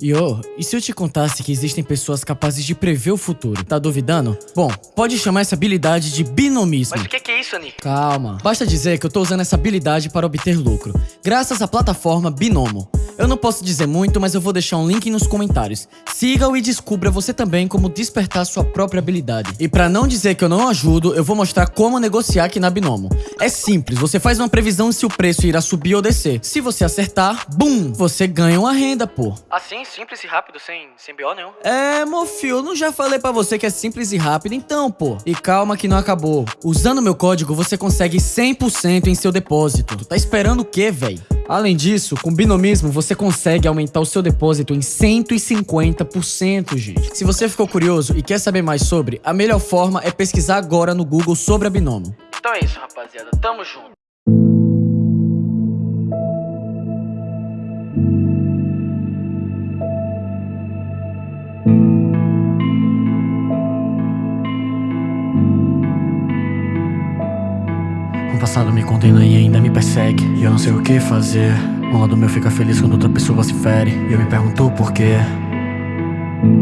Yo, e se eu te contasse que existem pessoas capazes de prever o futuro? Tá duvidando? Bom, pode chamar essa habilidade de binomismo. Mas o que, que é isso, Ani? Calma. Basta dizer que eu tô usando essa habilidade para obter lucro, graças à plataforma Binomo. Eu não posso dizer muito, mas eu vou deixar um link nos comentários. Siga-o e descubra você também como despertar sua própria habilidade. E pra não dizer que eu não ajudo, eu vou mostrar como negociar aqui na Binomo. É simples, você faz uma previsão se o preço irá subir ou descer. Se você acertar, bum, você ganha uma renda, pô. Assim, simples e rápido, sem, sem BO nenhum. É, mofio, eu não já falei pra você que é simples e rápido, então, pô. E calma que não acabou. Usando meu código, você consegue 100% em seu depósito. Tu tá esperando o quê, véi? Além disso, com binomismo você consegue aumentar o seu depósito em 150%, gente. Se você ficou curioso e quer saber mais sobre, a melhor forma é pesquisar agora no Google sobre a Binomo. Então é isso, rapaziada. Tamo junto. Um passado me condena e ainda me persegue. E eu não sei o que fazer. Um lado meu fica feliz quando outra pessoa se fere. E eu me pergunto por quê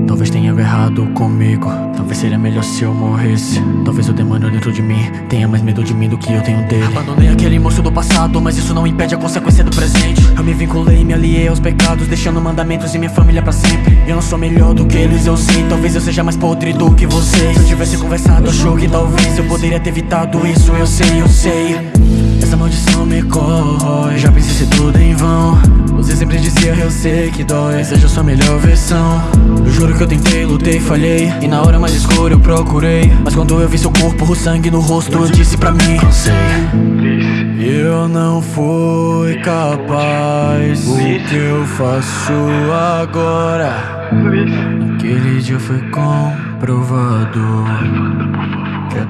Talvez tenha algo errado comigo. Talvez seria melhor se eu morresse. Talvez o demônio dentro de mim. Tenha mais medo de mim do que eu tenho dele. Abandonei aquele moço do passado Mas isso não impede a consequência do presente. Eu me vinculei me aliei aos pecados Deixando mandamentos e minha família pra sempre. Eu não sou melhor do que eles, eu sei. Talvez eu seja mais podre do que vocês. Se eu tivesse conversado, achou que talvez Eu poderia ter evitado isso, eu sei, eu sei Essa maldição me corrói. Já pensei se tudo em vão. Você sempre dizia, eu sei que dói. Seja a sua melhor versão. Eu juro que eu tentei, lutei, falhei. E na hora mais escura eu procurei. Mas quando eu vi seu corpo, o sangue no rosto Eu disse pra mim, cansei. Eu não fui capaz. O que eu faço agora? Aquele dia foi comprovado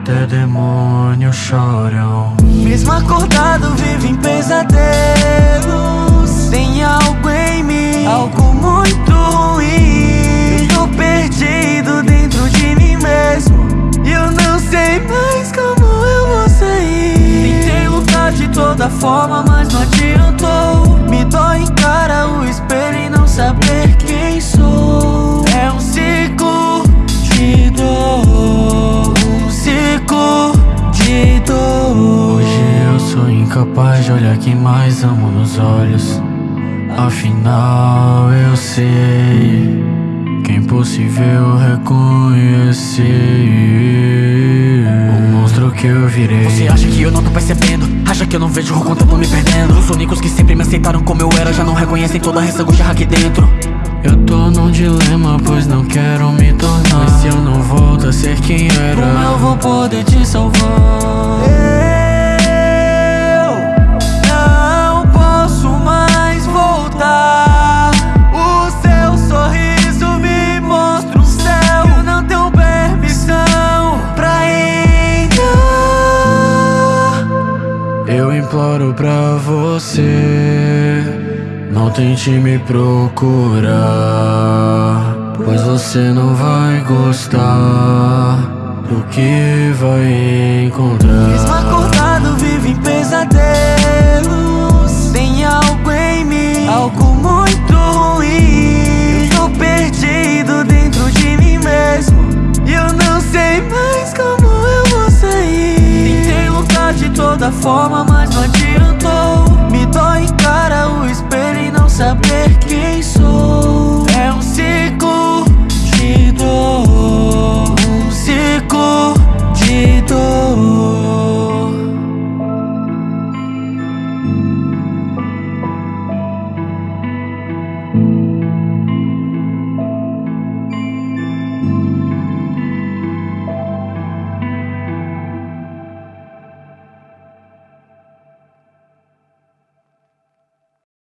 até demônios choram. Mesmo acordado, vivo em pesadelos. Tem algo em mim, algo muito ruim Eu tô perdido dentro de mim mesmo. E eu não sei mais como eu vou sair. Tentei lutar de toda forma, mas não adiantou incapaz de olhar quem mais amo nos olhos Afinal eu sei Que é impossível reconhecer O monstro que eu virei Você acha que eu não tô percebendo? Acha que eu não vejo o quanto eu tô me perdendo? Os únicos que sempre me aceitaram como eu era Já não reconhecem toda a ressago de aqui dentro eu tô num dilema, pois não quero me tornar Mas se eu não volto a ser quem era Como eu vou poder te salvar? Imploro pra você Não tente me procurar Pois você não vai gostar Do que vai encontrar